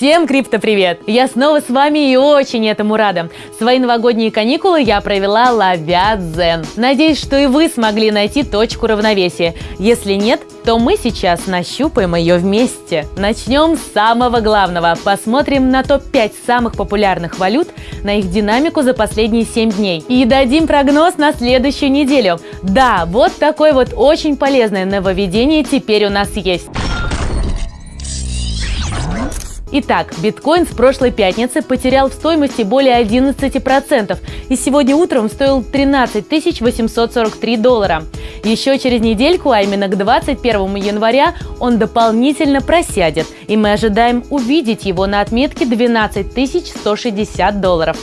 Всем крипто-привет! Я снова с вами и очень этому рада. Свои новогодние каникулы я провела ловя дзен. Надеюсь, что и вы смогли найти точку равновесия. Если нет, то мы сейчас нащупаем ее вместе. Начнем с самого главного. Посмотрим на топ-5 самых популярных валют, на их динамику за последние 7 дней. И дадим прогноз на следующую неделю. Да, вот такое вот очень полезное нововведение теперь у нас есть. Итак, биткоин с прошлой пятницы потерял в стоимости более 11% и сегодня утром стоил 13 843 доллара. Еще через недельку, а именно к 21 января, он дополнительно просядет, и мы ожидаем увидеть его на отметке 12 160 долларов.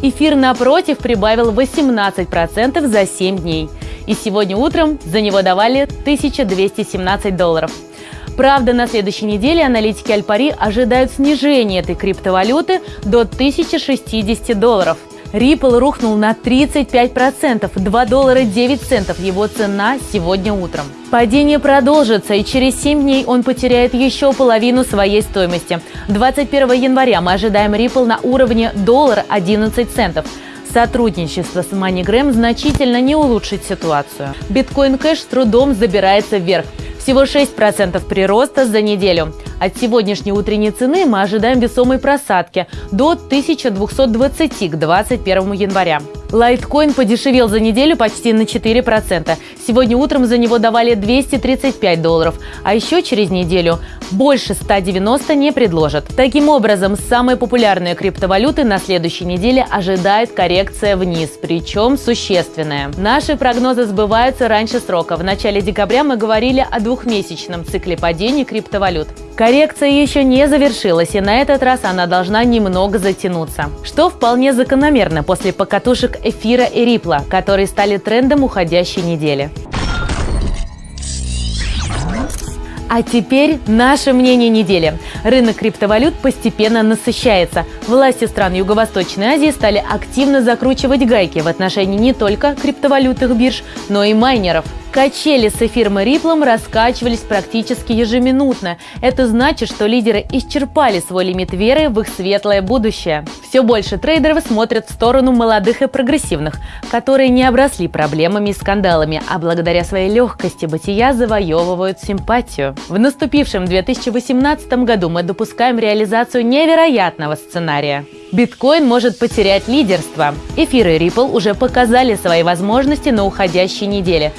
Эфир, напротив, прибавил 18% за 7 дней. И сегодня утром за него давали 1217 долларов. Правда, на следующей неделе аналитики Альпари ожидают снижения этой криптовалюты до 1060 долларов. Ripple рухнул на 35%, 2 доллара 9 центов его цена сегодня утром. Падение продолжится, и через 7 дней он потеряет еще половину своей стоимости. 21 января мы ожидаем Ripple на уровне доллар 11 центов. Сотрудничество с MoneyGram значительно не улучшит ситуацию. Биткоин Кэш с трудом забирается вверх. Всего 6% прироста за неделю. От сегодняшней утренней цены мы ожидаем весомой просадки до 1220 к 21 января. Лайткоин подешевел за неделю почти на 4%. Сегодня утром за него давали 235 долларов, а еще через неделю больше 190 не предложат. Таким образом, самые популярные криптовалюты на следующей неделе ожидает коррекция вниз, причем существенная. Наши прогнозы сбываются раньше срока. В начале декабря мы говорили о двухмесячном цикле падений криптовалют. Коррекция еще не завершилась, и на этот раз она должна немного затянуться. Что вполне закономерно после покатушек эфира и рипла, которые стали трендом уходящей недели. А теперь наше мнение недели. Рынок криптовалют постепенно насыщается. Власти стран Юго-Восточной Азии стали активно закручивать гайки в отношении не только криптовалютных бирж, но и майнеров – Качели с эфиром и Риплом раскачивались практически ежеминутно. Это значит, что лидеры исчерпали свой лимит веры в их светлое будущее. Все больше трейдеров смотрят в сторону молодых и прогрессивных, которые не обросли проблемами и скандалами, а благодаря своей легкости бытия завоевывают симпатию. В наступившем 2018 году мы допускаем реализацию невероятного сценария. Биткоин может потерять лидерство. Эфиры Ripple уже показали свои возможности на уходящей неделе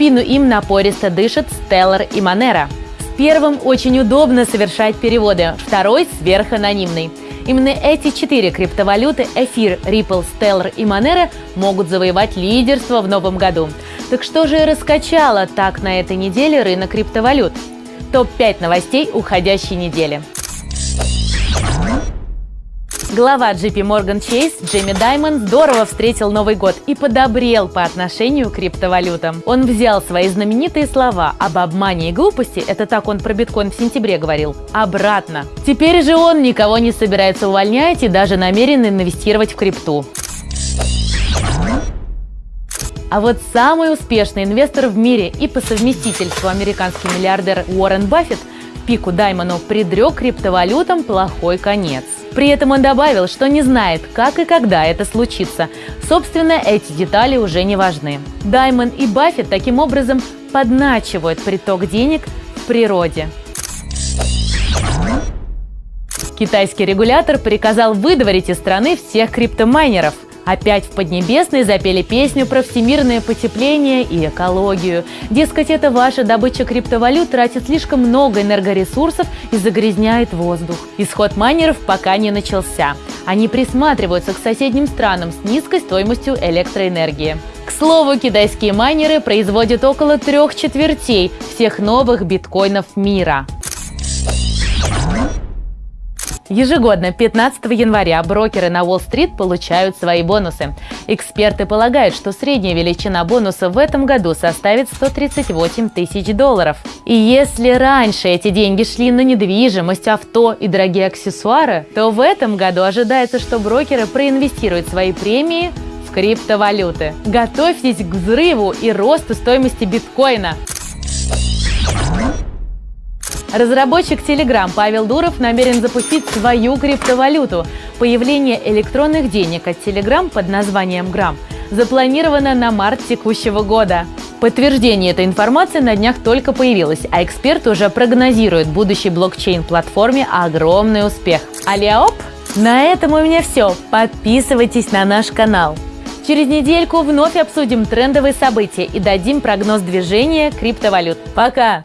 спину им напористо дышат Stellar и Monero. С первым очень удобно совершать переводы, второй сверханонимный. Именно эти четыре криптовалюты – Эфир, Ripple, Stellar и Monero – могут завоевать лидерство в новом году. Так что же раскачало так на этой неделе рынок криптовалют? Топ-5 новостей уходящей недели. Глава JP Morgan Chase Джейми Даймонд здорово встретил Новый год и подобрел по отношению к криптовалютам. Он взял свои знаменитые слова об обмане и глупости, это так он про биткоин в сентябре говорил, обратно. Теперь же он никого не собирается увольнять и даже намерен инвестировать в крипту. А вот самый успешный инвестор в мире и по совместительству американский миллиардер Уоррен Баффет пику Даймону предрек криптовалютам плохой конец. При этом он добавил, что не знает, как и когда это случится. Собственно, эти детали уже не важны. Даймон и Баффет таким образом подначивают приток денег в природе. Китайский регулятор приказал выдворить из страны всех криптомайнеров – Опять в Поднебесной запели песню про всемирное потепление и экологию. Дескать, это ваша добыча криптовалют тратит слишком много энергоресурсов и загрязняет воздух. Исход майнеров пока не начался. Они присматриваются к соседним странам с низкой стоимостью электроэнергии. К слову, китайские майнеры производят около трех четвертей всех новых биткоинов мира. Ежегодно 15 января брокеры на Уолл-стрит получают свои бонусы. Эксперты полагают, что средняя величина бонуса в этом году составит 138 тысяч долларов. И если раньше эти деньги шли на недвижимость, авто и дорогие аксессуары, то в этом году ожидается, что брокеры проинвестируют свои премии в криптовалюты. Готовьтесь к взрыву и росту стоимости биткоина. Разработчик Telegram Павел Дуров намерен запустить свою криптовалюту. Появление электронных денег от Telegram под названием Грамм запланировано на март текущего года. Подтверждение этой информации на днях только появилось, а эксперт уже прогнозирует будущей блокчейн-платформе огромный успех. Алиаоп! На этом у меня все. Подписывайтесь на наш канал. Через недельку вновь обсудим трендовые события и дадим прогноз движения криптовалют. Пока!